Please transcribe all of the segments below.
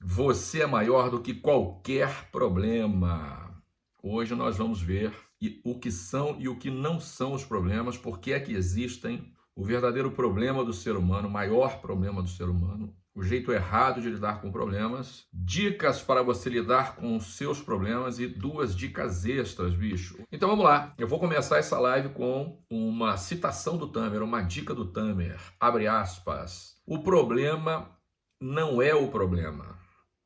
Você é maior do que qualquer problema. Hoje nós vamos ver o que são e o que não são os problemas, por que é que existem, o verdadeiro problema do ser humano, o maior problema do ser humano, o jeito errado de lidar com problemas, dicas para você lidar com os seus problemas e duas dicas extras, bicho. Então vamos lá, eu vou começar essa live com uma citação do Tamer, uma dica do Tamer, abre aspas. O problema não é o problema,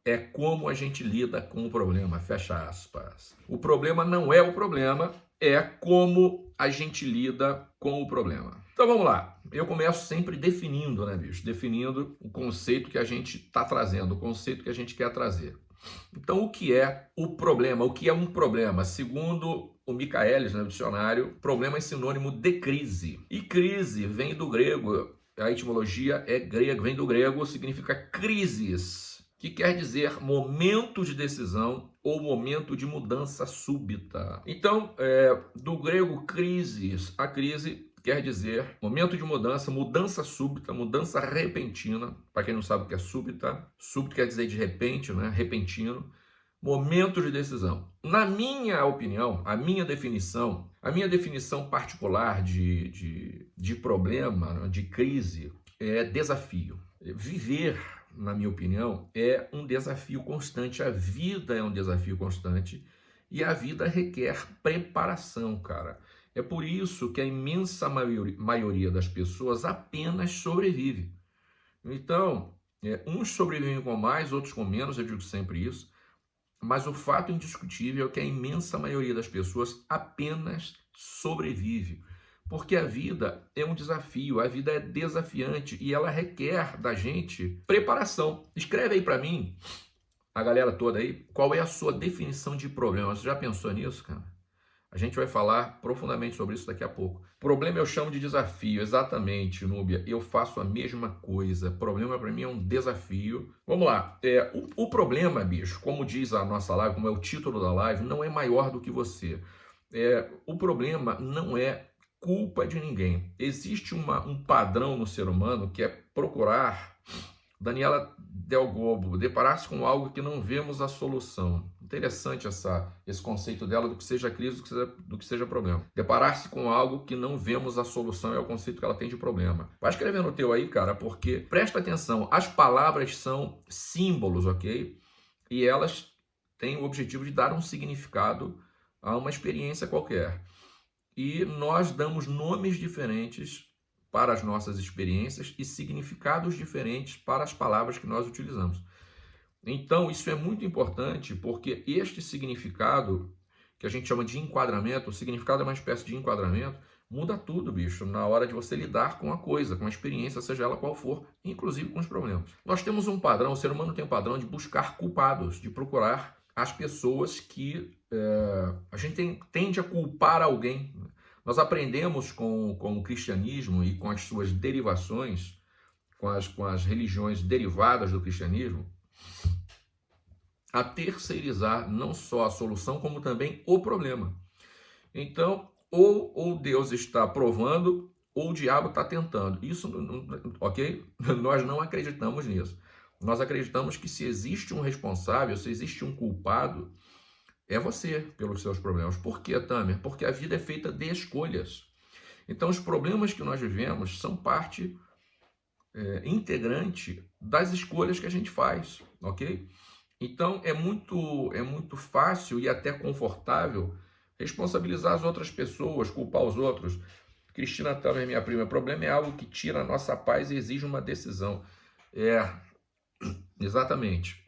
é como a gente lida com o problema, fecha aspas. O problema não é o problema, é como a gente lida com o problema. Então vamos lá. Eu começo sempre definindo, né, bicho? Definindo o conceito que a gente está trazendo, o conceito que a gente quer trazer. Então, o que é o problema? O que é um problema? Segundo o Michaelis, no né, dicionário, problema é sinônimo de crise. E crise vem do grego, a etimologia é grega, vem do grego, significa crises, que quer dizer momento de decisão ou momento de mudança súbita. Então, é, do grego crises, a crise quer dizer momento de mudança, mudança súbita, mudança repentina. Para quem não sabe o que é súbita, súbito quer dizer de repente, né? repentino. Momento de decisão. Na minha opinião, a minha definição, a minha definição particular de, de, de problema, né? de crise, é desafio. Viver, na minha opinião, é um desafio constante. A vida é um desafio constante e a vida requer preparação, cara. É por isso que a imensa maioria das pessoas apenas sobrevive. Então, é, uns sobrevivem com mais, outros com menos, eu digo sempre isso, mas o fato indiscutível é que a imensa maioria das pessoas apenas sobrevive. Porque a vida é um desafio, a vida é desafiante e ela requer da gente preparação. Escreve aí para mim, a galera toda aí, qual é a sua definição de problema. Você já pensou nisso, cara? A gente vai falar profundamente sobre isso daqui a pouco. Problema eu chamo de desafio, exatamente, Núbia. Eu faço a mesma coisa. Problema para mim é um desafio. Vamos lá. É, o, o, problema, bicho, como diz a nossa live, como é o título da live, não é maior do que você. É, o problema não é culpa de ninguém. Existe uma, um padrão no ser humano que é procurar. Daniela Del Gobo, deparar-se com algo que não vemos a solução. Interessante essa, esse conceito dela do que seja crise, do que seja, do que seja problema. Deparar-se com algo que não vemos a solução é o conceito que ela tem de problema. Vai escrevendo o teu aí, cara, porque presta atenção, as palavras são símbolos, ok? E elas têm o objetivo de dar um significado a uma experiência qualquer. E nós damos nomes diferentes para as nossas experiências e significados diferentes para as palavras que nós utilizamos. Então, isso é muito importante porque este significado, que a gente chama de enquadramento, o significado é uma espécie de enquadramento, muda tudo, bicho, na hora de você lidar com a coisa, com a experiência, seja ela qual for, inclusive com os problemas. Nós temos um padrão, o ser humano tem um padrão de buscar culpados, de procurar as pessoas que é, a gente tem, tende a culpar alguém. Nós aprendemos com, com o cristianismo e com as suas derivações, com as, com as religiões derivadas do cristianismo, a terceirizar não só a solução, como também o problema. Então, ou, ou Deus está provando, ou o diabo está tentando. Isso, ok? Nós não acreditamos nisso. Nós acreditamos que se existe um responsável, se existe um culpado, é você pelos seus problemas. Por quê, Tamer? Porque a vida é feita de escolhas. Então, os problemas que nós vivemos são parte é, integrante das escolhas que a gente faz, ok? Então é muito, é muito fácil e até confortável responsabilizar as outras pessoas, culpar os outros. Cristina também, minha prima, o problema é algo que tira a nossa paz e exige uma decisão. É, exatamente.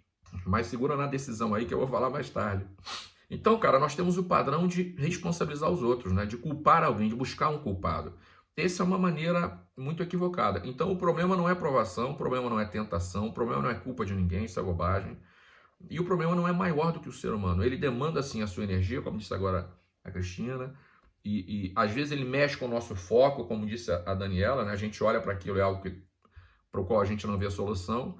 Mas segura na decisão aí que eu vou falar mais tarde. Então, cara, nós temos o padrão de responsabilizar os outros, né? de culpar alguém, de buscar um culpado. Essa é uma maneira muito equivocada. Então, o problema não é provação, o problema não é tentação, o problema não é culpa de ninguém, isso é bobagem. E o problema não é maior do que o ser humano. Ele demanda, sim, a sua energia, como disse agora a Cristina, e, e às vezes ele mexe com o nosso foco, como disse a Daniela, né? a gente olha para aquilo, é algo para o qual a gente não vê a solução,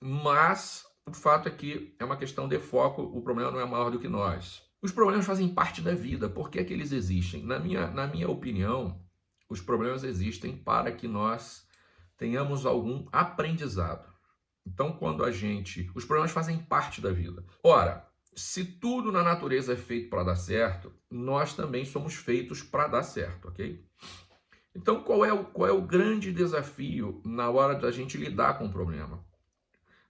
mas o fato é que é uma questão de foco, o problema não é maior do que nós. Os problemas fazem parte da vida, por que, é que eles existem? Na minha, na minha opinião, os problemas existem para que nós tenhamos algum aprendizado. Então, quando a gente. Os problemas fazem parte da vida. Ora, se tudo na natureza é feito para dar certo, nós também somos feitos para dar certo, ok? Então, qual é, o, qual é o grande desafio na hora da gente lidar com o problema?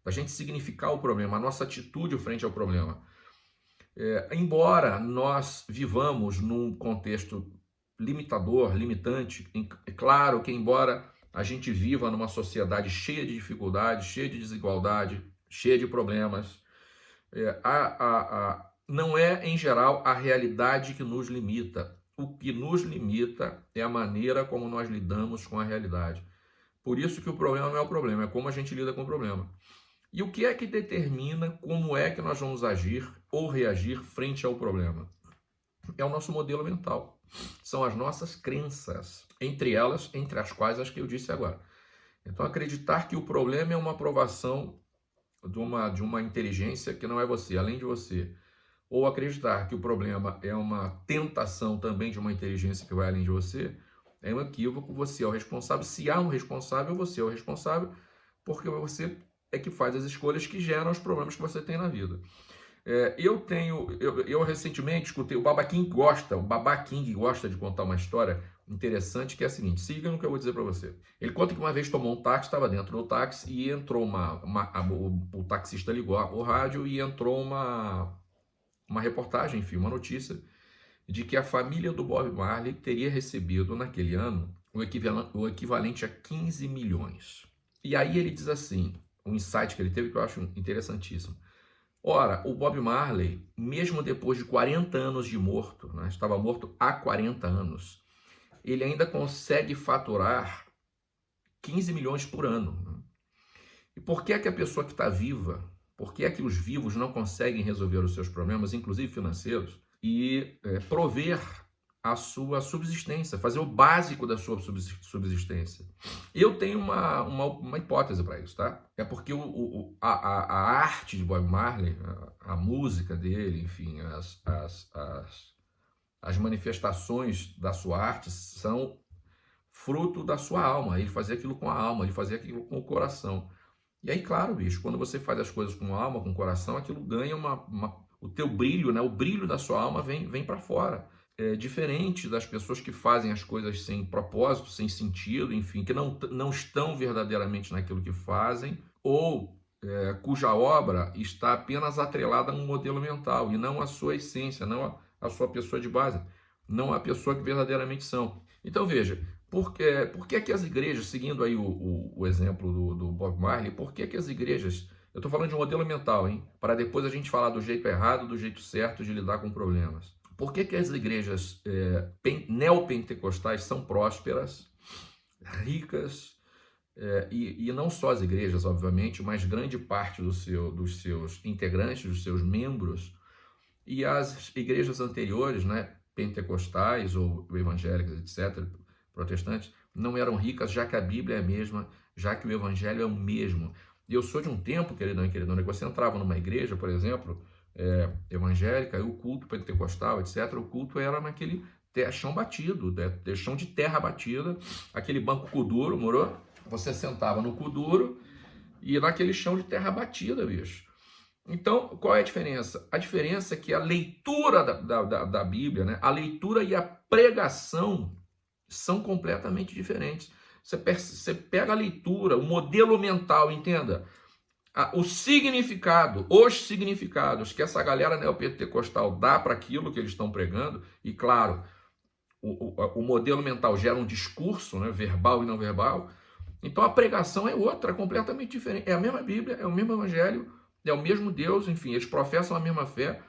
Da gente significar o problema, a nossa atitude frente ao problema. É, embora nós vivamos num contexto limitador, limitante, é claro que embora a gente viva numa sociedade cheia de dificuldades, cheia de desigualdade, cheia de problemas, é, a, a, a, não é, em geral, a realidade que nos limita. O que nos limita é a maneira como nós lidamos com a realidade. Por isso que o problema não é o problema, é como a gente lida com o problema. E o que é que determina como é que nós vamos agir ou reagir frente ao problema? É o nosso modelo mental. São as nossas crenças, entre elas, entre as quais as que eu disse agora. Então, acreditar que o problema é uma aprovação de uma, de uma inteligência que não é você, além de você. Ou acreditar que o problema é uma tentação também de uma inteligência que vai além de você, é um equívoco. Você é o responsável. Se há um responsável, você é o responsável, porque você é que faz as escolhas que geram os problemas que você tem na vida. É, eu tenho, eu, eu, recentemente escutei, o Baba King gosta, o Baba King gosta de contar uma história interessante que é a seguinte, siga no que eu vou dizer para você. Ele conta que uma vez tomou um táxi, estava dentro do táxi e entrou uma, uma a, o, o, taxista ligou o rádio e entrou uma, uma reportagem, enfim, uma notícia de que a família do Bob Marley teria recebido naquele ano o equivalente, o equivalente a 15 milhões. E aí ele diz assim, um insight que ele teve que eu acho interessantíssimo. Ora, o Bob Marley, mesmo depois de 40 anos de morto, né, estava morto há 40 anos, ele ainda consegue faturar 15 milhões por ano. Né? E por que é que a pessoa que está viva, por que é que os vivos não conseguem resolver os seus problemas, inclusive financeiros, e é, prover a sua subsistência, fazer o básico da sua subsistência. Eu tenho uma, uma, uma hipótese para isso, tá? É porque o, o a, a, arte de Bob Marley, a, a música dele, enfim, as, as, as, as manifestações da sua arte são fruto da sua alma. Ele fazia aquilo com a alma, ele fazia aquilo com o coração. E aí, claro, bicho, quando você faz as coisas com a alma, com o coração, aquilo ganha uma, uma o teu brilho, né? O brilho da sua alma vem, vem para fora é, diferente das pessoas que fazem as coisas sem propósito, sem sentido, enfim, que não, não estão verdadeiramente naquilo que fazem, ou é, cuja obra está apenas atrelada a um modelo mental e não a sua essência, não a, a sua pessoa de base, não a pessoa que verdadeiramente são. Então veja, por que, por que, que as igrejas, seguindo aí o, o, o exemplo do, do, Bob Marley, por que, que as igrejas, eu estou falando de um modelo mental, hein? Para depois a gente falar do jeito errado, do jeito certo de lidar com problemas. Por que, que as igrejas é, neopentecostais são prósperas, ricas, é, e, e, não só as igrejas, obviamente, mas grande parte do seu, dos seus integrantes, dos seus membros, e as igrejas anteriores, né, pentecostais ou evangélicas, etc., protestantes, não eram ricas, já que a Bíblia é a mesma, já que o evangelho é o mesmo. Eu sou de um tempo, queridão e queridona, que você entrava numa igreja, por exemplo, é, evangélica, e o culto pentecostal, etc., o culto era naquele chão batido, né? chão de terra batida, aquele banco cuduro, morou? Você sentava no cuduro e naquele chão de terra batida, bicho. Então, qual é a diferença? A diferença é que a leitura da, da, da Bíblia, né? a leitura e a pregação são completamente diferentes. Você, você pega a leitura, o modelo mental, entenda o significado, os significados que essa galera neopentecostal dá para aquilo que eles estão pregando, e claro, o, o, o, modelo mental gera um discurso, né, verbal e não verbal, então a pregação é outra, completamente diferente. É a mesma Bíblia, é o mesmo Evangelho, é o mesmo Deus, enfim, eles professam a mesma fé,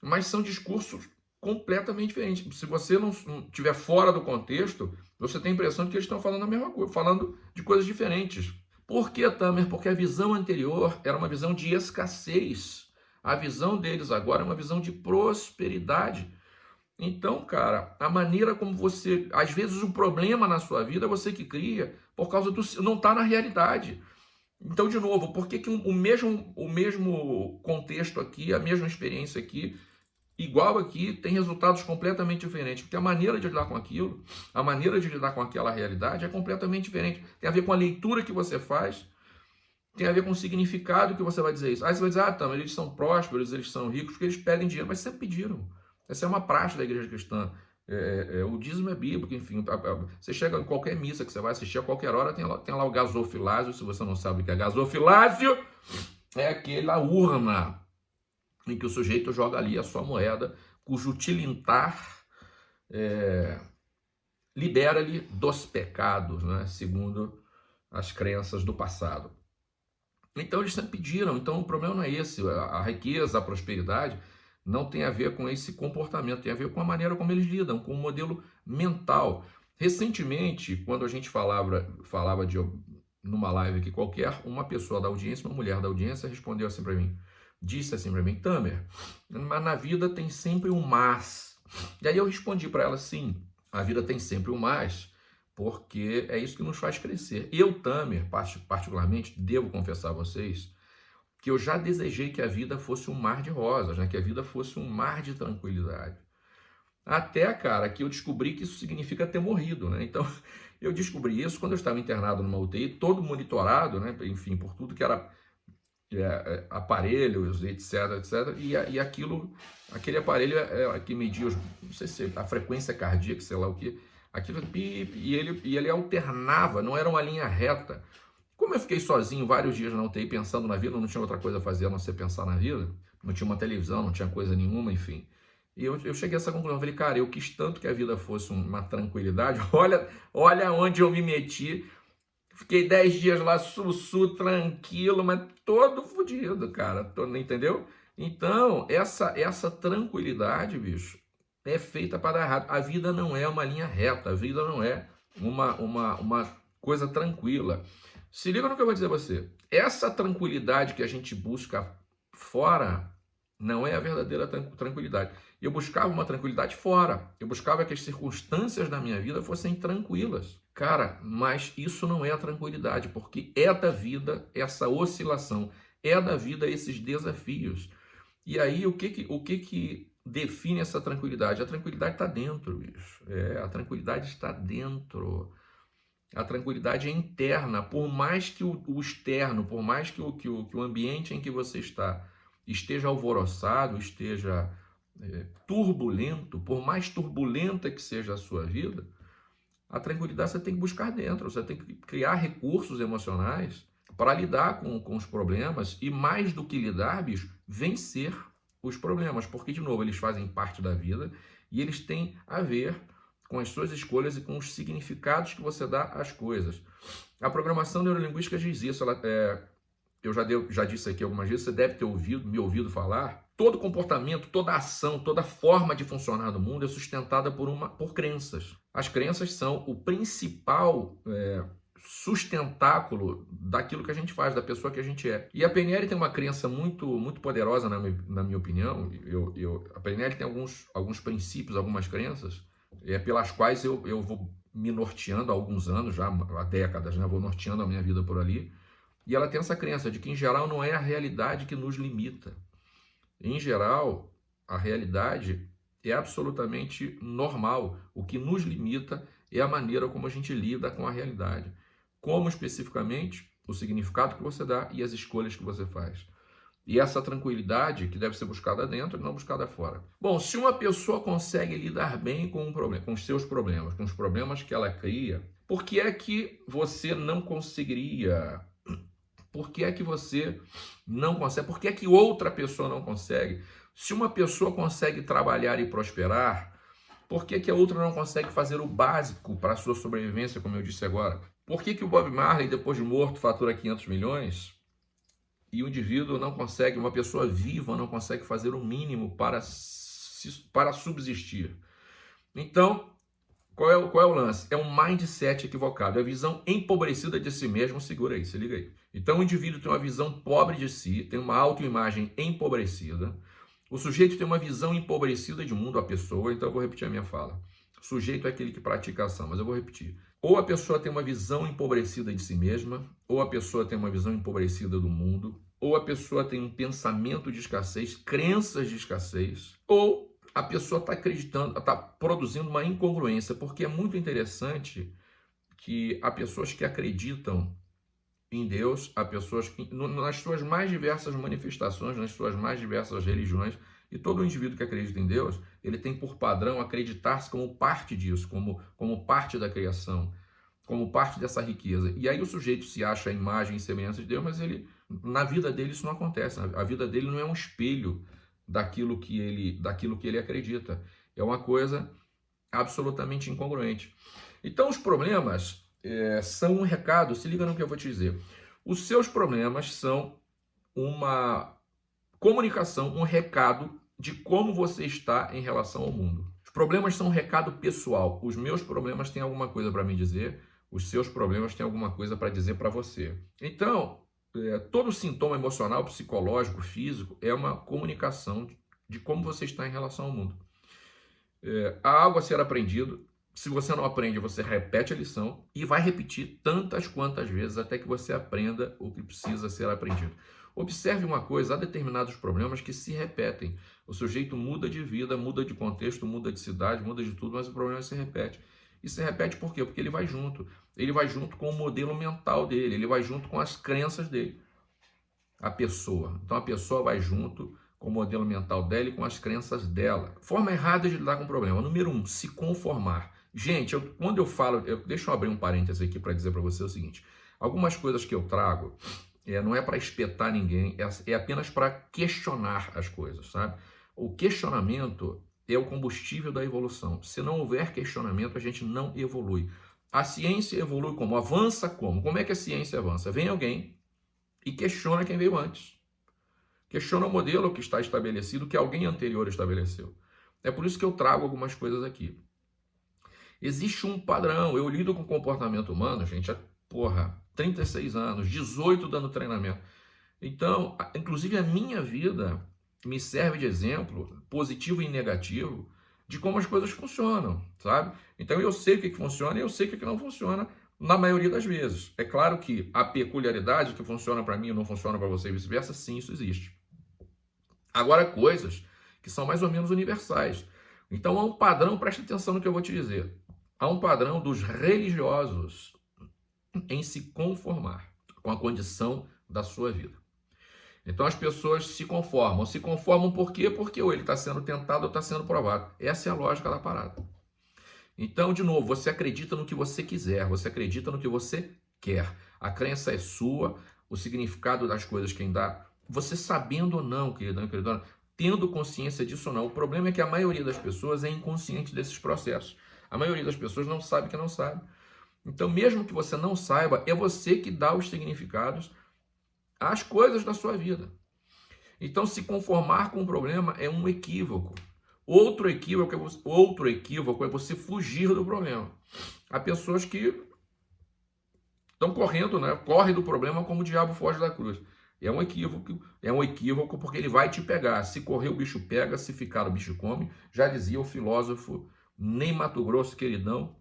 mas são discursos completamente diferentes. Se você não estiver fora do contexto, você tem a impressão de que eles estão falando a mesma coisa, falando de coisas diferentes. Por que, Tamer? Porque a visão anterior era uma visão de escassez. A visão deles agora é uma visão de prosperidade. Então, cara, a maneira como você. Às vezes o problema na sua vida é você que cria, por causa do. não está na realidade. Então, de novo, por que, que o, mesmo, o mesmo contexto aqui, a mesma experiência aqui, igual aqui, tem resultados completamente diferentes. Porque a maneira de lidar com aquilo, a maneira de lidar com aquela realidade é completamente diferente. Tem a ver com a leitura que você faz tem a ver com o significado que você vai dizer isso. Aí você vai dizer, ah, mas eles são prósperos, eles são ricos, porque eles pedem dinheiro, mas sempre pediram. Essa é uma praxe da igreja cristã. É, é, é o dízimo é bíblico, enfim. Você chega em qualquer missa que você vai assistir a qualquer hora, tem lá, tem lá o gasofilásio. Se você não sabe o que é gasofilásio, é aquela urna em que o sujeito joga ali a sua moeda, cujo tilintar é, libera-lhe dos pecados, né? segundo as crenças do passado. Então eles sempre pediram, então o problema não é esse, a riqueza, a prosperidade não tem a ver com esse comportamento, tem a ver com a maneira como eles lidam, com o modelo mental. Recentemente, quando a gente falava, falava de numa live que qualquer, uma pessoa da audiência, uma mulher da audiência respondeu assim para mim, disse assim para mim, Tamer, mas na vida tem sempre um mas. E aí eu respondi para ela, sim, a vida tem sempre um mais, porque é isso que nos faz crescer. Eu, Tamer, particularmente, devo confessar a vocês, que eu já desejei que a vida fosse um mar de rosas, né? que a vida fosse um mar de tranquilidade. Até, cara, que eu descobri que isso significa ter morrido, né? Então, eu descobri isso quando eu estava internado numa UTI, todo monitorado, né? Enfim, por tudo que era é, é, aparelhos, etc, etc. E, e aquilo, aquele aparelho é, é que media, os, não sei se a frequência cardíaca, sei lá o que, aquilo, e ele, e ele alternava, não era uma linha reta. Como eu fiquei sozinho vários dias na UTI pensando na vida, não tinha outra coisa a fazer a não ser pensar na vida, não tinha uma televisão, não tinha coisa nenhuma, enfim. E eu, eu cheguei a essa conclusão, falei, cara, eu quis tanto que a vida fosse uma tranquilidade, olha, olha onde eu me meti. Fiquei dez dias lá, sussu, tranquilo, mas todo fodido, cara, todo, entendeu? Então, essa, essa tranquilidade, bicho, é feita para dar errado. A vida não é uma linha reta, a vida não é uma, uma, uma coisa tranquila. Se liga no que eu vou dizer a você. Essa tranquilidade que a gente busca fora não é a verdadeira tranquilidade. Eu buscava uma tranquilidade fora. Eu buscava que as circunstâncias da minha vida fossem tranquilas. Cara, mas isso não é a tranquilidade, porque é da vida essa oscilação, é da vida esses desafios. E aí, o que que, o que, que define essa tranquilidade? A tranquilidade está dentro, bicho. É, a tranquilidade está dentro. A tranquilidade é interna, por mais que o, o externo, por mais que o, que, o, que o ambiente em que você está esteja alvoroçado, esteja é, turbulento, por mais turbulenta que seja a sua vida, a tranquilidade você tem que buscar dentro, você tem que criar recursos emocionais para lidar com, com os problemas e, mais do que lidar, bicho, vencer os problemas, porque, de novo, eles fazem parte da vida e eles têm a ver com as suas escolhas e com os significados que você dá às coisas. A programação neurolinguística diz isso, ela, é, eu já, deu, já disse aqui algumas vezes, você deve ter ouvido, me ouvido falar, todo comportamento, toda ação, toda forma de funcionar no mundo é sustentada por, uma, por crenças. As crenças são o principal é, sustentáculo daquilo que a gente faz, da pessoa que a gente é. E a PNL tem uma crença muito, muito poderosa, na minha, na minha opinião. Eu, eu, a PNL tem alguns, alguns princípios, algumas crenças, é, pelas quais eu, eu vou me norteando há alguns anos, já há décadas, né? vou norteando a minha vida por ali. E ela tem essa crença de que, em geral, não é a realidade que nos limita. Em geral, a realidade é absolutamente normal. O que nos limita é a maneira como a gente lida com a realidade. Como especificamente o significado que você dá e as escolhas que você faz. E essa tranquilidade que deve ser buscada dentro e não buscada fora. Bom, se uma pessoa consegue lidar bem com um problema, com os seus problemas, com os problemas que ela cria, por que é que você não conseguiria? Por que é que você não consegue? Por que é que outra pessoa não consegue? Se uma pessoa consegue trabalhar e prosperar, por que, que a outra não consegue fazer o básico para a sua sobrevivência, como eu disse agora? Por que, que o Bob Marley, depois de morto, fatura 500 milhões? e o indivíduo não consegue, uma pessoa viva não consegue fazer o mínimo para, para subsistir. Então, qual é, o, qual é o lance? É um mindset equivocado, é a visão empobrecida de si mesmo, segura aí, se liga aí. Então o indivíduo tem uma visão pobre de si, tem uma autoimagem empobrecida, o sujeito tem uma visão empobrecida de mundo, a pessoa, então eu vou repetir a minha fala. O sujeito é aquele que pratica ação, mas eu vou repetir. Ou a pessoa tem uma visão empobrecida de si mesma, ou a pessoa tem uma visão empobrecida do mundo, ou a pessoa tem um pensamento de escassez, crenças de escassez, ou a pessoa está acreditando, está produzindo uma incongruência, porque é muito interessante que há pessoas que acreditam em Deus a pessoas que, nas suas mais diversas manifestações, nas suas mais diversas religiões, e todo indivíduo que acredita em Deus, ele tem por padrão acreditar-se como parte disso, como, como parte da criação, como parte dessa riqueza. E aí o sujeito se acha a imagem e semelhança de Deus, mas ele, na vida dele isso não acontece. A vida dele não é um espelho daquilo que ele, daquilo que ele acredita. É uma coisa absolutamente incongruente. Então os problemas é, são um recado, se liga no que eu vou te dizer. Os seus problemas são uma comunicação, um recado de como você está em relação ao mundo. Os problemas são um recado pessoal. Os meus problemas têm alguma coisa para me dizer, os seus problemas têm alguma coisa para dizer para você. Então, é, todo sintoma emocional, psicológico, físico é uma comunicação de, como você está em relação ao mundo. É, há algo a ser aprendido. Se você não aprende, você repete a lição e vai repetir tantas quantas vezes até que você aprenda o que precisa ser aprendido. Observe uma coisa, há determinados problemas que se repetem. O sujeito muda de vida, muda de contexto, muda de cidade, muda de tudo, mas o problema se repete. E se repete por quê? Porque ele vai junto. Ele vai junto com o modelo mental dele, ele vai junto com as crenças dele. A pessoa. Então a pessoa vai junto com o modelo mental dela e com as crenças dela. Forma errada de lidar com o problema. Número um, se conformar. Gente, eu, quando eu falo, eu, deixa eu abrir um parêntese aqui para dizer para você o seguinte: algumas coisas que eu trago é, não é para espetar ninguém, é, é apenas para questionar as coisas, sabe? O questionamento é o combustível da evolução. Se não houver questionamento, a gente não evolui. A ciência evolui como? Avança como? Como é que a ciência avança? Vem alguém e questiona quem veio antes. Questiona o modelo que está estabelecido, que alguém anterior estabeleceu. É por isso que eu trago algumas coisas aqui. Existe um padrão. Eu lido com comportamento humano, gente, há, porra, 36 anos, 18 dando treinamento. Então, inclusive a minha vida me serve de exemplo, positivo e negativo, de como as coisas funcionam, sabe? Então eu sei o que, que funciona e eu sei o que, que não funciona na maioria das vezes. É claro que a peculiaridade que funciona para mim e não funciona para você e vice-versa, sim, isso existe. Agora, coisas que são mais ou menos universais. Então há um padrão, preste atenção no que eu vou te dizer. Há um padrão dos religiosos em se conformar com a condição da sua vida. Então as pessoas se conformam. Se conformam por quê? Porque ou ele está sendo tentado ou está sendo provado. Essa é a lógica da parada. Então, de novo, você acredita no que você quiser, você acredita no que você quer. A crença é sua, o significado das coisas quem dá. Você sabendo ou não, queridão e queridona, tendo consciência disso ou não. O problema é que a maioria das pessoas é inconsciente desses processos. A maioria das pessoas não sabe que não sabe. Então, mesmo que você não saiba, é você que dá os significados às coisas da sua vida. Então, se conformar com o problema é um equívoco. Outro equívoco, é você, outro equívoco é você fugir do problema. Há pessoas que estão correndo, né? Corre do problema como o diabo foge da cruz. É um equívoco, é um equívoco porque ele vai te pegar. Se correr o bicho pega, se ficar o bicho come. Já dizia o filósofo Ney Mato Grosso, queridão,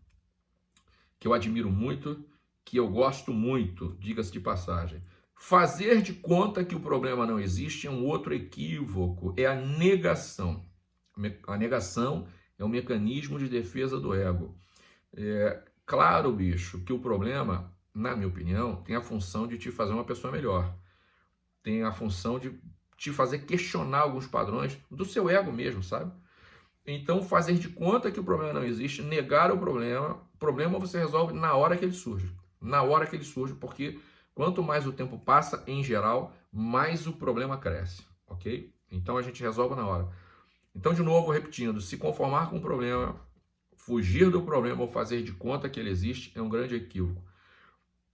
que eu admiro muito, que eu gosto muito, diga-se de passagem. Fazer de conta que o problema não existe é um outro equívoco, é a negação. A negação é um mecanismo de defesa do ego. É claro, bicho, que o problema, na minha opinião, tem a função de te fazer uma pessoa melhor. Tem a função de te fazer questionar alguns padrões do seu ego mesmo, sabe? Então, fazer de conta que o problema não existe, negar o problema, o problema você resolve na hora que ele surge. Na hora que ele surge, porque quanto mais o tempo passa, em geral, mais o problema cresce, ok? Então, a gente resolve na hora. Então, de novo, repetindo, se conformar com o problema, fugir do problema ou fazer de conta que ele existe é um grande equívoco.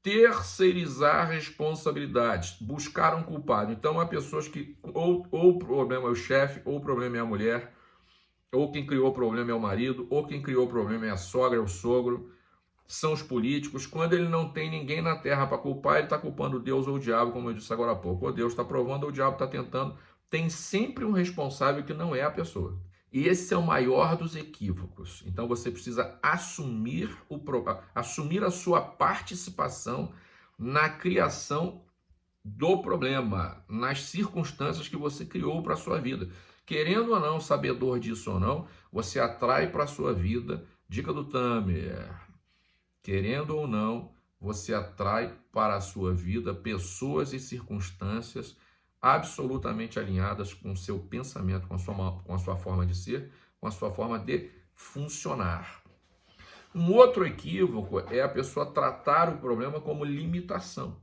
Terceirizar responsabilidades, buscar um culpado. Então, há pessoas que ou, ou o problema é o chefe, ou o problema é a mulher, ou quem criou o problema é o marido, ou quem criou o problema é a sogra, é o sogro, são os políticos. Quando ele não tem ninguém na terra para culpar, ele está culpando Deus ou o diabo, como eu disse agora há pouco. Ou Deus está provando, ou o diabo está tentando. Tem sempre um responsável que não é a pessoa. E esse é o maior dos equívocos. Então você precisa assumir, o, assumir a sua participação na criação do problema, nas circunstâncias que você criou para a sua vida. Querendo ou não, sabedor disso ou não, você atrai para a sua vida, dica do Tamer, querendo ou não, você atrai para a sua vida pessoas e circunstâncias absolutamente alinhadas com o seu pensamento, com a sua, com a sua forma de ser, com a sua forma de funcionar. Um outro equívoco é a pessoa tratar o problema como limitação.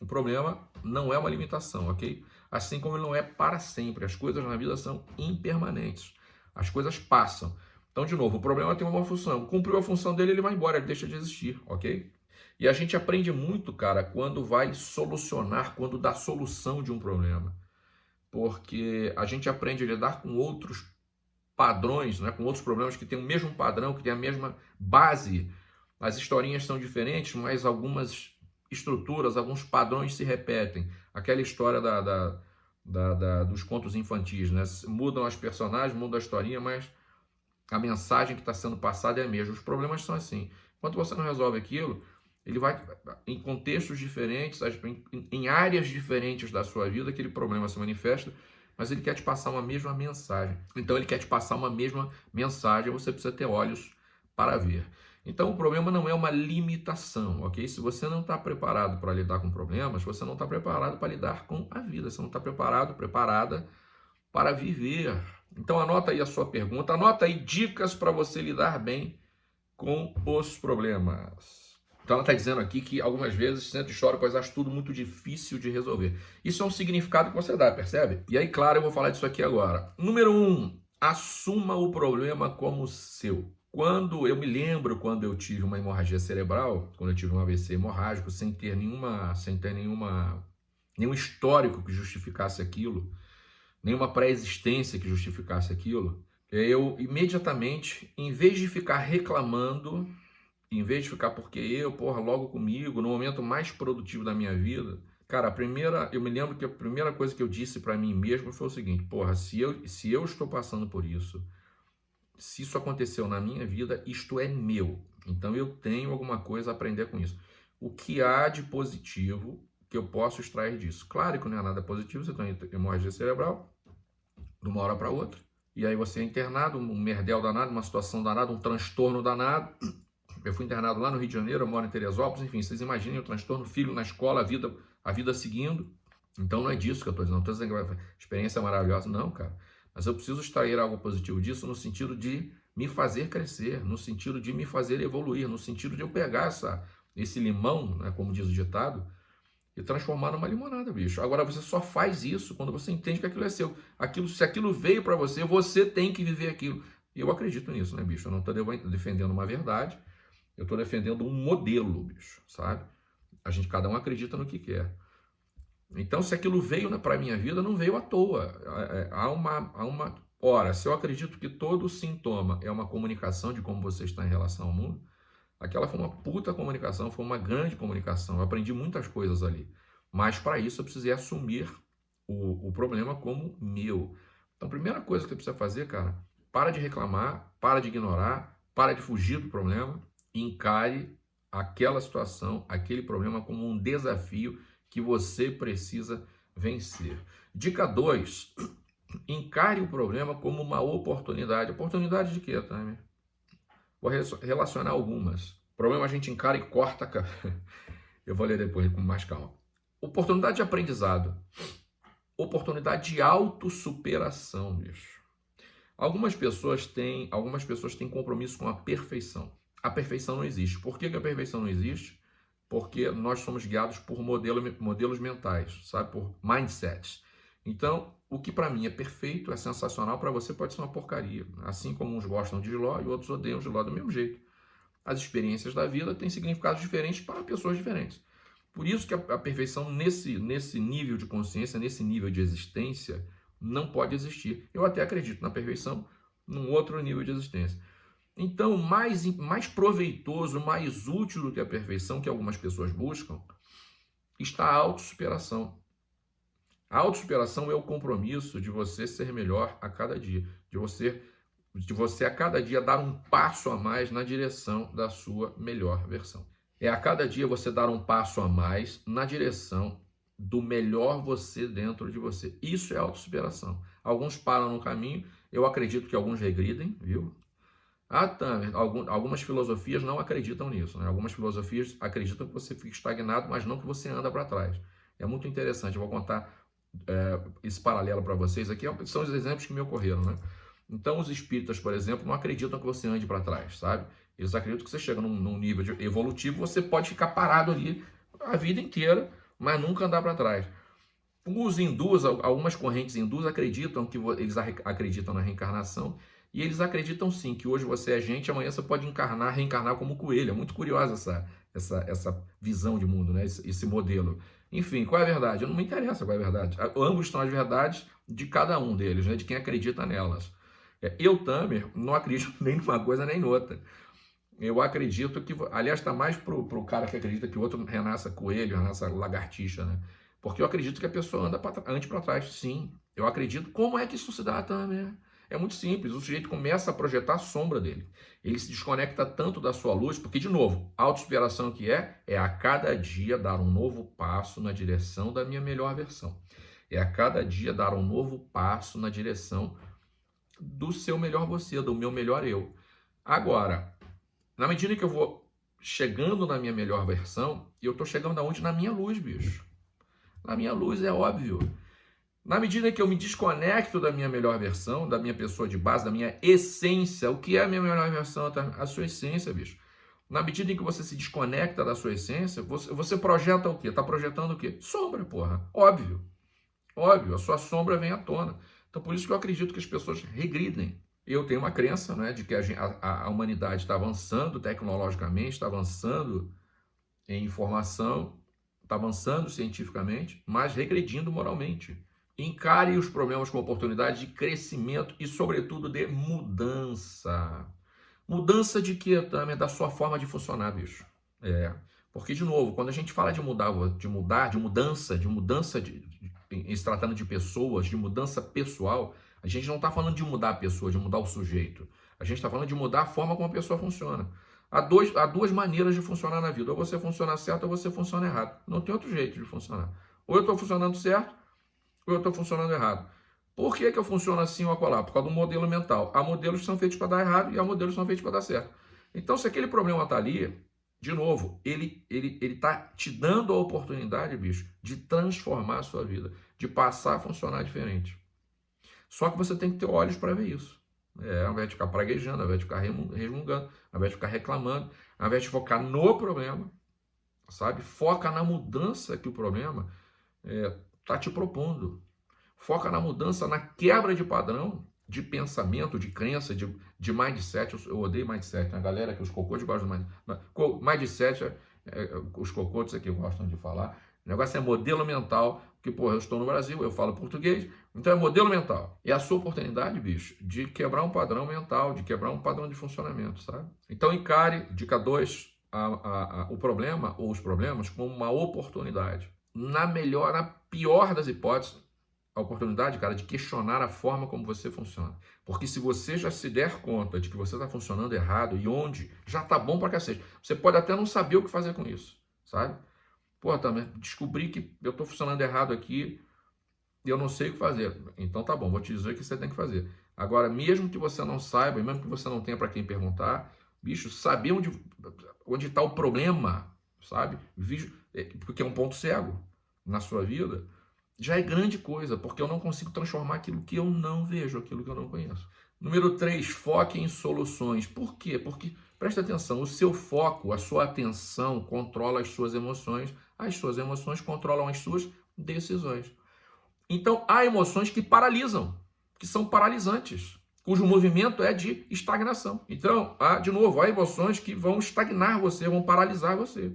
O problema não é uma limitação, ok? Assim como ele não é para sempre. As coisas na vida são impermanentes. As coisas passam. Então, de novo, o problema tem uma função. Cumpriu a função dele, ele vai embora, ele deixa de existir, ok? E a gente aprende muito, cara, quando vai solucionar, quando dá solução de um problema. Porque a gente aprende a lidar com outros padrões, né, com outros problemas que têm o mesmo padrão, que têm a mesma base. As historinhas são diferentes, mas algumas estruturas, alguns padrões se repetem. Aquela história da, da, da, da dos contos infantis, né? Mudam as personagens, muda a historinha, mas a mensagem que está sendo passada é a mesma. Os problemas são assim. Enquanto você não resolve aquilo, ele vai em contextos diferentes, em áreas diferentes da sua vida, aquele problema se manifesta, mas ele quer te passar uma mesma mensagem. Então ele quer te passar uma mesma mensagem, você precisa ter olhos para ver. Então o problema não é uma limitação, ok? Se você não está preparado para lidar com problemas, você não está preparado para lidar com a vida, você não está preparado, preparada para viver. Então anota aí a sua pergunta, anota aí dicas para você lidar bem com os problemas. Então ela está dizendo aqui que algumas vezes sente chora, pois acha tudo muito difícil de resolver. Isso é um significado que você dá, percebe? E aí, claro, eu vou falar disso aqui agora. Número um, assuma o problema como seu. Quando eu me lembro quando eu tive uma hemorragia cerebral, quando eu tive um AVC hemorrágico, sem ter nenhuma, sem ter nenhuma, nenhum histórico que justificasse aquilo, nenhuma pré-existência que justificasse aquilo, eu imediatamente, em vez de ficar reclamando, em vez de ficar porque eu, porra, logo comigo, no momento mais produtivo da minha vida, cara, a primeira, eu me lembro que a primeira coisa que eu disse para mim mesmo foi o seguinte, porra, se eu, se eu estou passando por isso, se isso aconteceu na minha vida, isto é meu. Então eu tenho alguma coisa a aprender com isso. O que há de positivo que eu posso extrair disso? Claro que não é nada positivo, você tem hemorragia cerebral, de uma hora para outra, e aí você é internado, um merdel danado, uma situação danada, um transtorno danado, eu fui internado lá no Rio de Janeiro, eu moro em Teresópolis, enfim, vocês imaginem o transtorno, filho na escola, a vida, a vida seguindo. Então não é disso que eu estou dizendo, não estou dizendo que a experiência é maravilhosa, não, cara. Mas eu preciso extrair algo positivo disso no sentido de me fazer crescer, no sentido de me fazer evoluir, no sentido de eu pegar essa, esse limão, né, como diz o ditado, e transformar numa limonada, bicho. Agora você só faz isso quando você entende que aquilo é seu. Aquilo, se aquilo veio para você, você tem que viver aquilo. E eu acredito nisso, né, bicho? Eu não estou defendendo uma verdade, eu estou defendendo um modelo, bicho, sabe? A gente, cada um acredita no que quer. Então, se aquilo veio para a minha vida, não veio à toa. É, é, há uma, há uma. Ora, se eu acredito que todo sintoma é uma comunicação de como você está em relação ao mundo, aquela foi uma puta comunicação, foi uma grande comunicação. Eu aprendi muitas coisas ali. Mas para isso eu precisei assumir o, o problema como meu. Então, a primeira coisa que você precisa fazer, cara, para de reclamar, para de ignorar, para de fugir do problema encare aquela situação, aquele problema como um desafio que você precisa vencer. Dica 2. Encare o problema como uma oportunidade. Oportunidade de quê, Tami? Vou relacionar algumas. Problema a gente encara e corta. Eu vou ler depois com mais calma. Oportunidade de aprendizado. Oportunidade de autossuperação, bicho. Algumas pessoas têm, algumas pessoas têm compromisso com a perfeição a perfeição não existe. Por que, que a perfeição não existe? Porque nós somos guiados por modelo, modelos mentais, sabe? Por mindsets. Então, o que para mim é perfeito, é sensacional, para você pode ser uma porcaria. Assim como uns gostam de Giló e outros odeiam Giló do mesmo jeito. As experiências da vida têm significados diferentes para pessoas diferentes. Por isso que a, a perfeição nesse, nesse nível de consciência, nesse nível de existência, não pode existir. Eu até acredito na perfeição num outro nível de existência. Então, mais, mais proveitoso, mais útil do que a perfeição que algumas pessoas buscam, está a autossuperação. A autossuperação é o compromisso de você ser melhor a cada dia, de você, de você a cada dia dar um passo a mais na direção da sua melhor versão. É a cada dia você dar um passo a mais na direção do melhor você dentro de você. Isso é autossuperação. Alguns param no caminho, eu acredito que alguns regridem, viu? Ah, Tamer, algumas filosofias não acreditam nisso. Né? Algumas filosofias acreditam que você fica estagnado, mas não que você anda para trás. É muito interessante. Eu vou contar é, esse paralelo para vocês aqui. São os exemplos que me ocorreram. Né? Então, os espíritas, por exemplo, não acreditam que você ande para trás, sabe? Eles acreditam que você chega num, num nível evolutivo, você pode ficar parado ali a vida inteira, mas nunca andar para trás. Os hindus, algumas correntes hindus acreditam que eles acreditam na reencarnação e eles acreditam sim que hoje você é gente, amanhã você pode encarnar, reencarnar como coelho. É muito curiosa essa, essa, essa visão de mundo, né? esse, esse modelo. Enfim, qual é a verdade? Não me interessa qual é a verdade. Ambos são as verdades de cada um deles, né? de quem acredita nelas. É, eu, Tamer, não acredito nem numa coisa nem noutra. Eu acredito que, aliás, está mais para o cara que acredita que o outro renasça coelho, renasça lagartixa, né? Porque eu acredito que a pessoa anda pra, antes para trás, sim. Eu acredito. Como é que isso se dá, Tamer? É muito simples, o sujeito começa a projetar a sombra dele. Ele se desconecta tanto da sua luz, porque, de novo, auto-inspiração que é, é a cada dia dar um novo passo na direção da minha melhor versão. É a cada dia dar um novo passo na direção do seu melhor você, do meu melhor eu. Agora, na medida que eu vou chegando na minha melhor versão, eu estou chegando aonde? Na minha luz, bicho. Na minha luz, é óbvio. Na medida que eu me desconecto da minha melhor versão, da minha pessoa de base, da minha essência, o que é a minha melhor versão? A sua essência, bicho. Na medida em que você se desconecta da sua essência, você, você projeta o quê? Está projetando o quê? Sombra, porra. Óbvio. Óbvio, a sua sombra vem à tona. Então, por isso que eu acredito que as pessoas regridem. Eu tenho uma crença né, de que a, a, a humanidade está avançando tecnologicamente, está avançando em informação, está avançando cientificamente, mas regredindo moralmente. Encare os problemas com oportunidade de crescimento e, sobretudo, de mudança. Mudança de que, Tamer? Da sua forma de funcionar, bicho. É. Porque, de novo, quando a gente fala de mudar, de mudar, de mudança, de mudança, de, de, em se tratando de pessoas, de mudança pessoal, a gente não está falando de mudar a pessoa, de mudar o sujeito. A gente está falando de mudar a forma como a pessoa funciona. Há, dois, há duas maneiras de funcionar na vida. Ou você funciona certo ou você funciona errado. Não tem outro jeito de funcionar. Ou eu estou funcionando certo ou eu estou funcionando errado. Por que, que eu funciono assim ou acolá? Por causa do modelo mental. Há modelos que são feitos para dar errado e há modelos que são feitos para dar certo. Então, se aquele problema está ali, de novo, ele ele ele está te dando a oportunidade, bicho, de transformar a sua vida, de passar a funcionar diferente. Só que você tem que ter olhos para ver isso. É, ao invés de ficar praguejando, ao invés de ficar resmungando, ao invés de ficar reclamando, ao invés de focar no problema, sabe? Foca na mudança que o problema é, está te propondo. Foca na mudança, na quebra de padrão, de pensamento, de crença, de, de mindset. Eu, eu odeio mindset, né? a galera que os cocôs gostam do mindset. Mindset, é, é, os cocôs aqui gostam de falar. O negócio é modelo mental, que, porra, eu estou no Brasil, eu falo português, então é modelo mental. É a sua oportunidade, bicho, de quebrar um padrão mental, de quebrar um padrão de funcionamento, sabe? Então encare, dica 2, o problema ou os problemas como uma oportunidade na melhor, na pior das hipóteses, a oportunidade, cara, de questionar a forma como você funciona. Porque se você já se der conta de que você está funcionando errado e onde, já tá bom para cacete. Você pode até não saber o que fazer com isso, sabe? Pô, também descobri que eu estou funcionando errado aqui e eu não sei o que fazer. Então tá bom, vou te dizer o que você tem que fazer. Agora, mesmo que você não saiba, mesmo que você não tenha para quem perguntar, bicho, saber onde onde está o problema, sabe? É, porque é um ponto cego na sua vida, já é grande coisa, porque eu não consigo transformar aquilo que eu não vejo, aquilo que eu não conheço. Número 3, foque em soluções. Por quê? Porque, presta atenção, o seu foco, a sua atenção controla as suas emoções, as suas emoções controlam as suas decisões. Então, há emoções que paralisam, que são paralisantes, cujo movimento é de estagnação. Então, há, de novo, há emoções que vão estagnar você, vão paralisar você.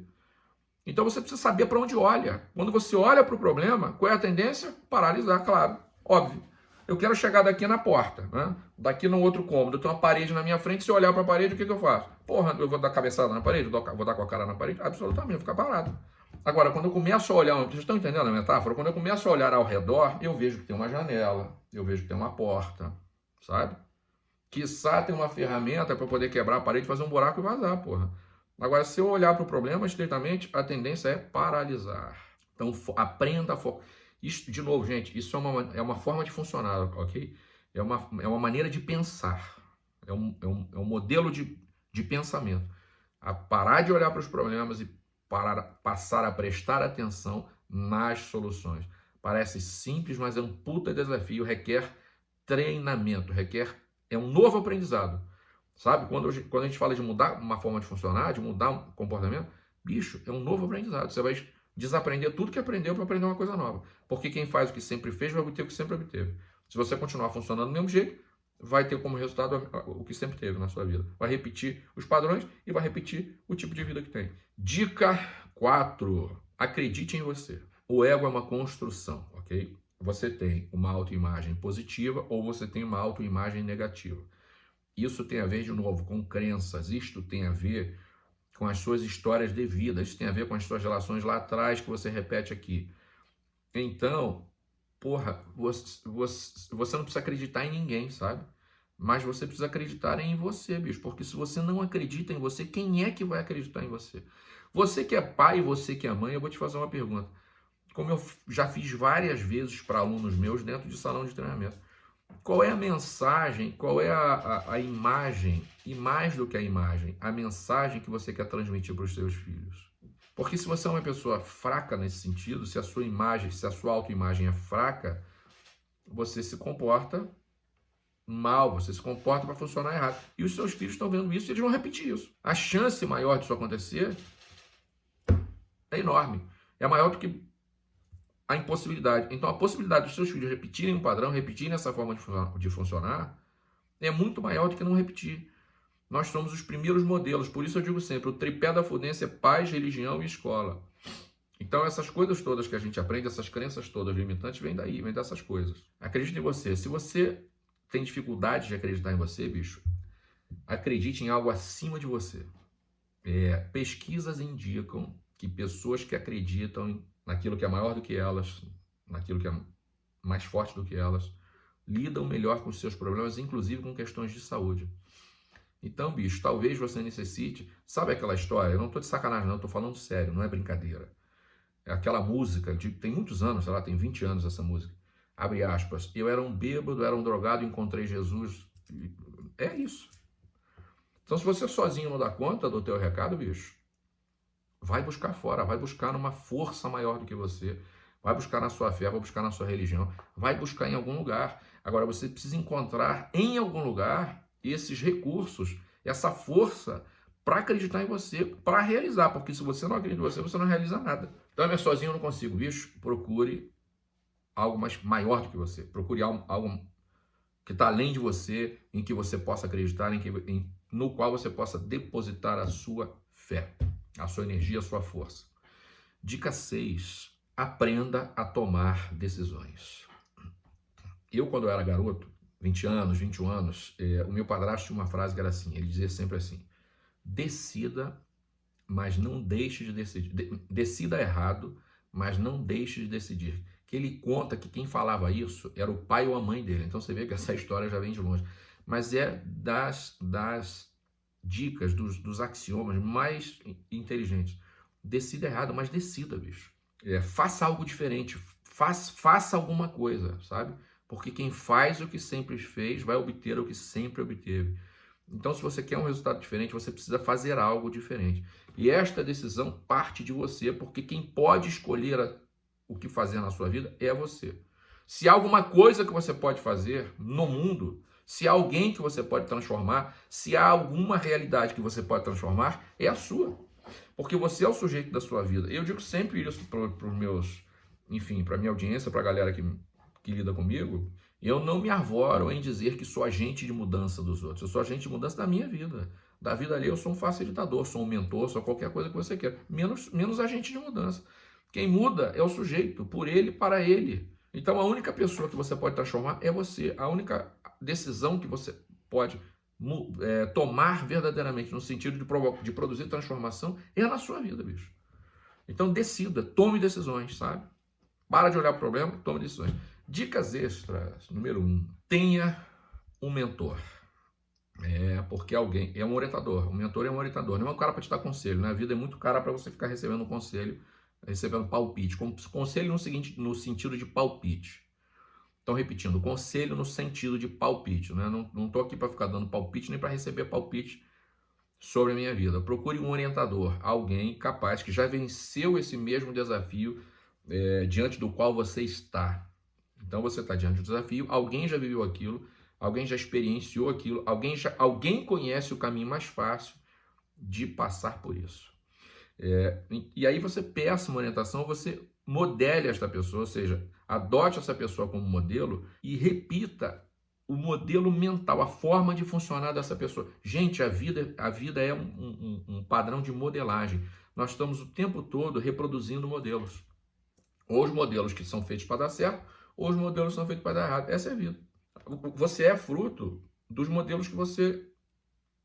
Então você precisa saber para onde olha. Quando você olha para o problema, qual é a tendência? Paralisar, claro, óbvio. Eu quero chegar daqui na porta, né? daqui no outro cômodo, eu tenho uma parede na minha frente, se eu olhar para a parede, o que, que eu faço? Porra, eu vou dar cabeçada na parede? Vou dar com a cara na parede? Absolutamente, vou ficar parado. Agora, quando eu começo a olhar, vocês estão entendendo a metáfora? Quando eu começo a olhar ao redor, eu vejo que tem uma janela, eu vejo que tem uma porta, sabe? Quiçá tem uma ferramenta para poder quebrar a parede, fazer um buraco e vazar, porra. Agora, se eu olhar para o problema estritamente, a tendência é paralisar. Então, aprenda a focar. Isso, de novo, gente, isso é uma, é uma forma de funcionar, ok? É uma, é uma maneira de pensar. É um, é um, é um modelo de, de pensamento. A parar de olhar para os problemas e parar, passar a prestar atenção nas soluções. Parece simples, mas é um puta desafio, requer treinamento, requer é um novo aprendizado. Sabe? Quando, quando a gente fala de mudar uma forma de funcionar, de mudar um comportamento, bicho, é um novo aprendizado. Você vai desaprender tudo que aprendeu para aprender uma coisa nova. Porque quem faz o que sempre fez vai obter o que sempre obteve. Se você continuar funcionando do mesmo jeito, vai ter como resultado o que sempre teve na sua vida. Vai repetir os padrões e vai repetir o tipo de vida que tem. Dica 4. Acredite em você. O ego é uma construção, ok? Você tem uma autoimagem positiva ou você tem uma autoimagem negativa. Isso tem a ver, de novo, com crenças. Isto tem a ver com as suas histórias de vida. Isso tem a ver com as suas relações lá atrás que você repete aqui. Então, porra, você, você, você não precisa acreditar em ninguém, sabe? Mas você precisa acreditar em você, bicho. Porque se você não acredita em você, quem é que vai acreditar em você? Você que é pai, você que é mãe, eu vou te fazer uma pergunta. Como eu já fiz várias vezes para alunos meus dentro de salão de treinamento. Qual é a mensagem, qual é a, a, a imagem, e mais do que a imagem, a mensagem que você quer transmitir para os seus filhos? Porque se você é uma pessoa fraca nesse sentido, se a sua imagem, se a sua autoimagem é fraca, você se comporta mal, você se comporta para funcionar errado. E os seus filhos estão vendo isso e eles vão repetir isso. A chance maior disso acontecer é enorme. É maior do que a impossibilidade. Então, a possibilidade dos seus filhos repetirem um padrão, repetirem essa forma de funcionar, é muito maior do que não repetir. Nós somos os primeiros modelos, por isso eu digo sempre, o tripé da fudência é paz, religião e escola. Então, essas coisas todas que a gente aprende, essas crenças todas limitantes, vêm daí, vêm dessas coisas. Acredite em você. Se você tem dificuldade de acreditar em você, bicho, acredite em algo acima de você. É, pesquisas indicam que pessoas que acreditam naquilo que é maior do que elas, naquilo que é mais forte do que elas, lidam melhor com seus problemas, inclusive com questões de saúde. Então, bicho, talvez você necessite. Sabe aquela história? Eu não estou de sacanagem, não, estou falando sério, não é brincadeira. É aquela música, de, tem muitos anos, sei lá, tem 20 anos essa música. Abre aspas. Eu era um bêbado, era um drogado, encontrei Jesus. É isso. Então, se você sozinho não dá conta do teu recado, bicho, vai buscar fora, vai buscar numa força maior do que você, vai buscar na sua fé, vai buscar na sua religião, vai buscar em algum lugar. Agora você precisa encontrar em algum lugar esses recursos, essa força para acreditar em você, para realizar, porque se você não acredita em você, você não realiza nada. Então, eu sozinho não consigo, bicho, procure algo mais maior do que você, procure algo, algo que está além de você, em que você possa acreditar, em que, em, no qual você possa depositar a sua fé a sua energia, a sua força. Dica 6. Aprenda a tomar decisões. Eu, quando eu era garoto, 20 anos, 21 anos, é, o meu padrasto tinha uma frase que era assim, ele dizia sempre assim, decida, mas não deixe de decidir. De, decida errado, mas não deixe de decidir. Que ele conta que quem falava isso era o pai ou a mãe dele. Então você vê que essa história já vem de longe. Mas é das, das dicas, dos, dos axiomas mais inteligentes. Decida errado, mas decida, bicho. É, faça algo diferente, faz, faça alguma coisa, sabe? Porque quem faz o que sempre fez vai obter o que sempre obteve. Então, se você quer um resultado diferente, você precisa fazer algo diferente. E esta decisão parte de você, porque quem pode escolher a, o que fazer na sua vida é você. Se há alguma coisa que você pode fazer no mundo, se há alguém que você pode transformar, se há alguma realidade que você pode transformar, é a sua. Porque você é o sujeito da sua vida. Eu digo sempre isso para os meus, enfim, para minha audiência, para a galera que, que lida comigo. Eu não me arvoro em dizer que sou agente de mudança dos outros. Eu sou agente de mudança da minha vida. Da vida ali eu sou um facilitador, sou um mentor, sou qualquer coisa que você queira. Menos, menos agente de mudança. Quem muda é o sujeito, por ele, para ele. Então a única pessoa que você pode transformar é você. A única decisão que você pode é, tomar verdadeiramente no sentido de, de produzir transformação é na sua vida, bicho. Então decida, tome decisões, sabe? Para de olhar o problema, tome decisões. Dicas extras, número um, tenha um mentor. É, porque alguém é um orientador, um mentor é um orientador, não é um cara para te dar conselho, né? Vida é muito cara para você ficar recebendo um conselho, recebendo palpite. Conselho no, seguinte, no sentido de palpite. Então, repetindo, conselho no sentido de palpite. Né? Não estou aqui para ficar dando palpite nem para receber palpite sobre a minha vida. Procure um orientador, alguém capaz que já venceu esse mesmo desafio é, diante do qual você está. Então, você está diante do desafio, alguém já viveu aquilo, alguém já experienciou aquilo, alguém, já, alguém conhece o caminho mais fácil de passar por isso. É, e aí você peça uma orientação, você modele esta pessoa, ou seja, adote essa pessoa como modelo e repita o modelo mental, a forma de funcionar dessa pessoa. Gente, a vida, a vida é um, um, um padrão de modelagem. Nós estamos o tempo todo reproduzindo modelos. Ou os modelos que são feitos para dar certo, ou os modelos que são feitos para dar errado. Essa é a vida. Você é fruto dos modelos que você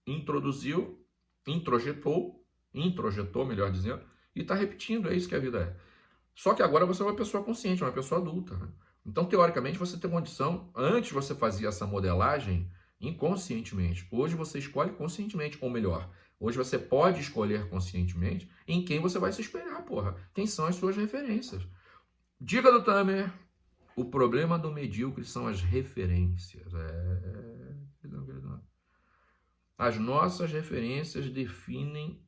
introduziu, introjetou, introjetou, melhor dizendo, e está repetindo. É isso que a vida é. Só que agora você é uma pessoa consciente, uma pessoa adulta. Né? Então, teoricamente, você tem condição, antes você fazia essa modelagem inconscientemente. Hoje você escolhe conscientemente, ou melhor, hoje você pode escolher conscientemente em quem você vai se espelhar, porra. Quem são as suas referências. Diga do Tamer, o problema do medíocre são as referências. É... As nossas referências definem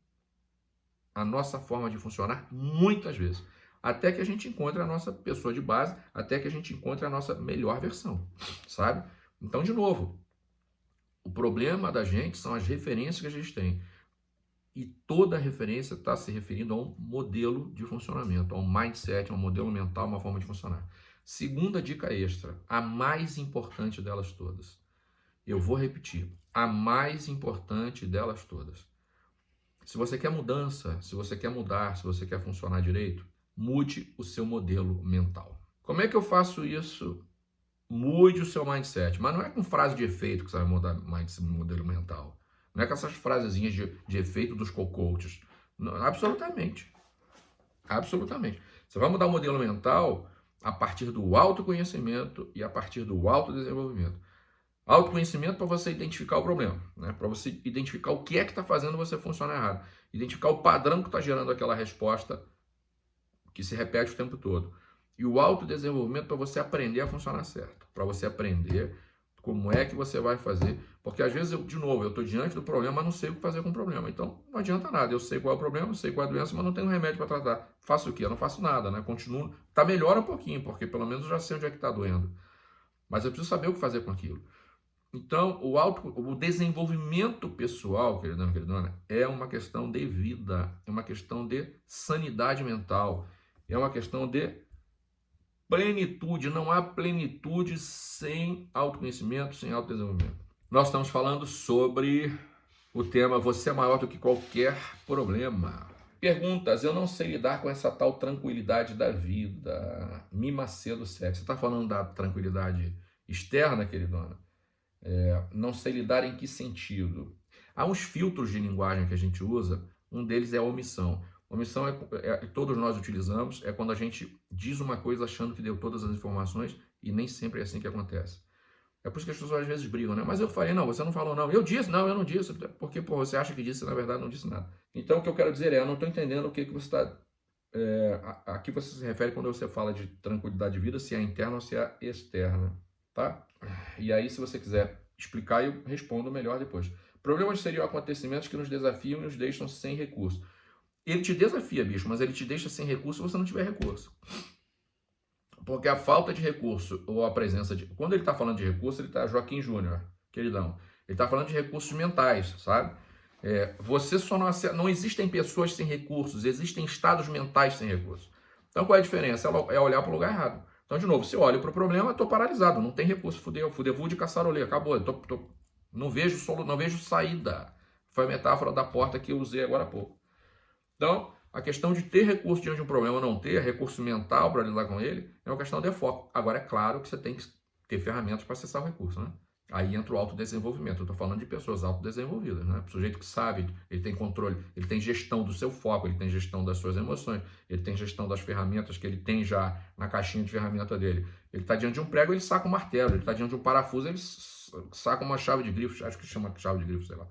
a nossa forma de funcionar muitas vezes até que a gente encontre a nossa pessoa de base, até que a gente encontre a nossa melhor versão, sabe? Então, de novo, o problema da gente são as referências que a gente tem. E toda referência está se referindo a um modelo de funcionamento, a um mindset, a um modelo mental, uma forma de funcionar. Segunda dica extra, a mais importante delas todas. Eu vou repetir, a mais importante delas todas. Se você quer mudança, se você quer mudar, se você quer funcionar direito, mude o seu modelo mental. Como é que eu faço isso? Mude o seu mindset. Mas não é com frase de efeito que você vai mudar o modelo mental. Não é com essas frasezinhas de, de efeito dos co-coaches. Absolutamente. Absolutamente. Você vai mudar o modelo mental a partir do autoconhecimento e a partir do autodesenvolvimento. Autoconhecimento para você identificar o problema, né? para você identificar o que é que está fazendo você funcionar errado, identificar o padrão que está gerando aquela resposta que se repete o tempo todo. E o autodesenvolvimento para você aprender a funcionar certo, para você aprender como é que você vai fazer, porque às vezes, eu, de novo, eu estou diante do problema, mas não sei o que fazer com o problema. Então, não adianta nada. Eu sei qual é o problema, eu sei qual é a doença, mas não tenho remédio para tratar. Faço o quê? Eu não faço nada, né? Continuo. Tá melhor um pouquinho, porque pelo menos eu já sei onde é que está doendo. Mas eu preciso saber o que fazer com aquilo. Então, o, auto, o desenvolvimento pessoal, queridão, queridona, é uma questão de vida, é uma questão de sanidade mental, é uma questão de plenitude. Não há plenitude sem autoconhecimento, sem autodesenvolvimento. Nós estamos falando sobre o tema Você é maior do que qualquer problema. Perguntas, eu não sei lidar com essa tal tranquilidade da vida. Mima cedo sexo. Você está falando da tranquilidade externa, queridona? É, não sei lidar em que sentido? Há uns filtros de linguagem que a gente usa, um deles é a omissão. Omissão é, é, todos nós utilizamos, é quando a gente diz uma coisa achando que deu todas as informações e nem sempre é assim que acontece. É por isso que as pessoas às vezes brigam, né? Mas eu falei, não, você não falou não. Eu disse, não, eu não disse. Porque, pô, você acha que disse, na verdade não disse nada. Então, o que eu quero dizer é, eu não estou entendendo o que, que você está... É, a, a que você se refere quando você fala de tranquilidade de vida, se é interna ou se é externa, tá? E aí, se você quiser explicar, eu respondo melhor depois. Problemas seriam acontecimentos que nos desafiam e nos deixam sem recurso. Ele te desafia, bicho, mas ele te deixa sem recurso se você não tiver recurso. Porque a falta de recurso ou a presença de. Quando ele está falando de recurso, ele está Joaquim Júnior, queridão. Ele está falando de recursos mentais, sabe? É, você só não. Não existem pessoas sem recursos, existem estados mentais sem recursos. Então qual é a diferença? É olhar para o lugar errado. Então, de novo, se eu olho para o problema, estou paralisado, não tem recurso, fudeu, fudeu de caçarolê, acabou. Tô, tô, não, vejo solo, não vejo saída. Foi a metáfora da porta que eu usei agora há pouco. Então, a questão de ter recurso diante de um problema ou não ter, recurso mental para lidar com ele, é uma questão de foco. Agora, é claro que você tem que ter ferramentas para acessar o recurso, né? Aí entra o autodesenvolvimento. Eu estou falando de pessoas autodesenvolvidas, né? O sujeito que sabe, ele tem controle, ele tem gestão do seu foco, ele tem gestão das suas emoções, ele tem gestão das ferramentas que ele tem já na caixinha de ferramenta dele. Ele está diante de um prego, ele saca um martelo. Ele está diante de um parafuso, ele saca uma chave de grifo, acho que chama chave de grifo, sei lá.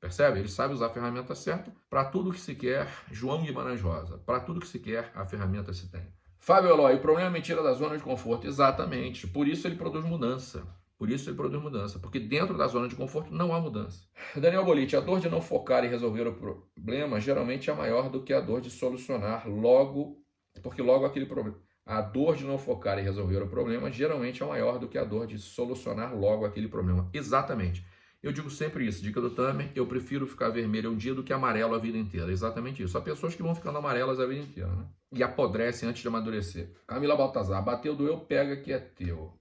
Percebe? Ele sabe usar a ferramenta certa para tudo que se quer. João Guimarães Rosa. Para tudo que se quer, a ferramenta se tem. Fábio Eloy, o problema é mentira da zona de conforto. Exatamente. Por isso ele produz mudança. Por isso ele produz mudança. Porque dentro da zona de conforto não há mudança. Daniel Bolite, a dor de não focar e resolver o problema geralmente é maior do que a dor de solucionar logo, porque logo aquele problema. A dor de não focar e resolver o problema geralmente é maior do que a dor de solucionar logo aquele problema. Exatamente. Eu digo sempre isso, dica do Tamer, eu prefiro ficar vermelho um dia do que amarelo a vida inteira. Exatamente isso. Há pessoas que vão ficando amarelas a vida inteira, né? E apodrecem antes de amadurecer. Camila Baltazar, bateu, doeu, pega que é teu.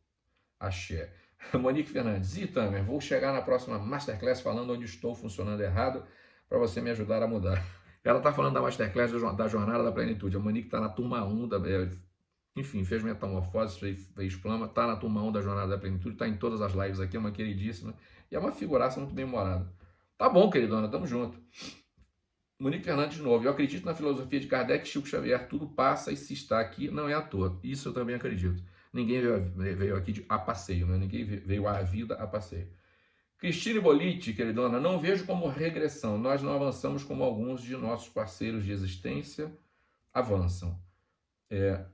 Axé. Monique Fernandes, e Tamer, vou chegar na próxima Masterclass falando onde estou funcionando errado para você me ajudar a mudar. Ela está falando da Masterclass da Jornada da Plenitude. A Monique está na turma 1 da... É, enfim, fez metamorfose, fez, fez plama, está na turma 1 da Jornada da Plenitude, está em todas as lives aqui, é uma queridíssima. E é uma figuraça muito bem-humorada. Tá bom, queridona, tamo junto. Monique Fernandes de novo. Eu acredito na filosofia de Kardec Chico Xavier. Tudo passa e se está aqui não é à toa. Isso eu também acredito. Ninguém veio, aqui a passeio, né? Ninguém veio à vida a passeio. Cristine Bolite, queridona, não vejo como regressão. Nós não avançamos como alguns de nossos parceiros de existência avançam. É,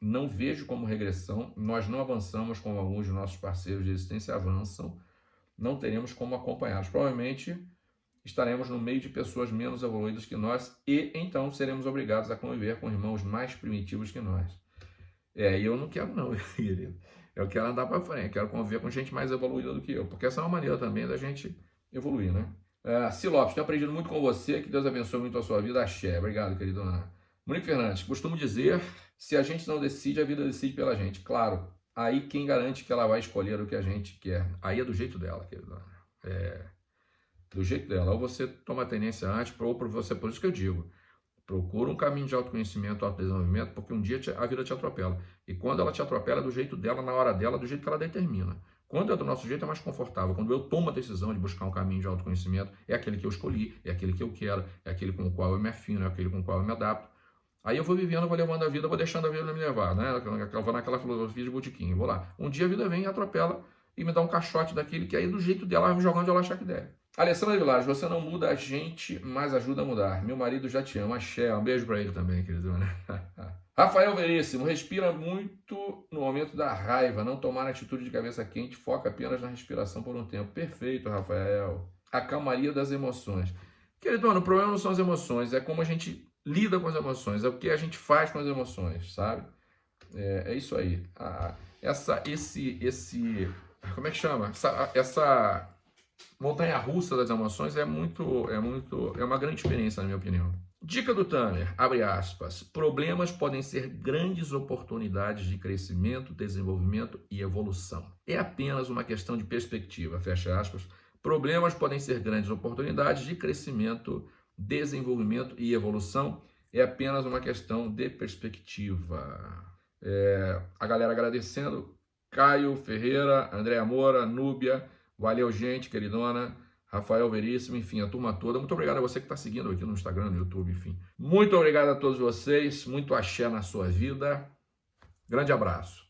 não vejo como regressão. Nós não avançamos como alguns de nossos parceiros de existência avançam não teremos como acompanhá-los. Provavelmente estaremos no meio de pessoas menos evoluídas que nós e então seremos obrigados a conviver com irmãos mais primitivos que nós. É, e eu não quero não, querido. Eu quero andar para frente, quero conviver com gente mais evoluída do que eu, porque essa é uma maneira também da gente evoluir, né? Uh, Silopes, tenho aprendido muito com você, que Deus abençoe muito a sua vida, axé. Obrigado, querido Ana. Monique Fernandes, costumo dizer, se a gente não decide, a vida decide pela gente. Claro, aí quem garante que ela vai escolher o que a gente quer? Aí é do jeito dela, querida. É do jeito dela. Ou você toma a tendência antes, ou você, por isso que eu digo, procura um caminho de autoconhecimento, autodesenvolvimento, porque um dia a vida te atropela. E quando ela te atropela, é do jeito dela, na hora dela, do jeito que ela determina. Quando é do nosso jeito, é mais confortável. Quando eu tomo a decisão de buscar um caminho de autoconhecimento, é aquele que eu escolhi, é aquele que eu quero, é aquele com o qual eu me afino, é aquele com o qual eu me adapto. Aí eu vou vivendo, vou levando a vida, vou deixando a vida me levar, né? Vou naquela filosofia de botiquim, vou lá. Um dia a vida vem e atropela e me dá um caixote daquele que aí do jeito dela vai jogando onde ela achar que deve. Alessandra Vilares, você não muda a gente, mas ajuda a mudar. Meu marido já te ama, axé. Um beijo pra ele também, querido. Rafael Veríssimo, respira muito no momento da raiva, não tomar atitude de cabeça quente, foca apenas na respiração por um tempo. Perfeito, Rafael. A calmaria das emoções. Querido, o problema não são as emoções, é como a gente lida com as emoções, é o que a gente faz com as emoções, sabe? É, é isso aí. A, essa, esse, esse, como é que chama? Essa, essa montanha russa das emoções é muito, é muito, é uma grande experiência, na minha opinião. Dica do Tanner, abre aspas, problemas podem ser grandes oportunidades de crescimento, desenvolvimento e evolução. É apenas uma questão de perspectiva, fecha aspas. Problemas podem ser grandes oportunidades de crescimento, desenvolvimento e evolução é apenas uma questão de perspectiva. É, a galera agradecendo, Caio Ferreira, André Moura, Núbia, valeu gente, queridona, Rafael Veríssimo, enfim, a turma toda. Muito obrigado a você que está seguindo aqui no Instagram, no YouTube, enfim. Muito obrigado a todos vocês, muito axé na sua vida. Grande abraço.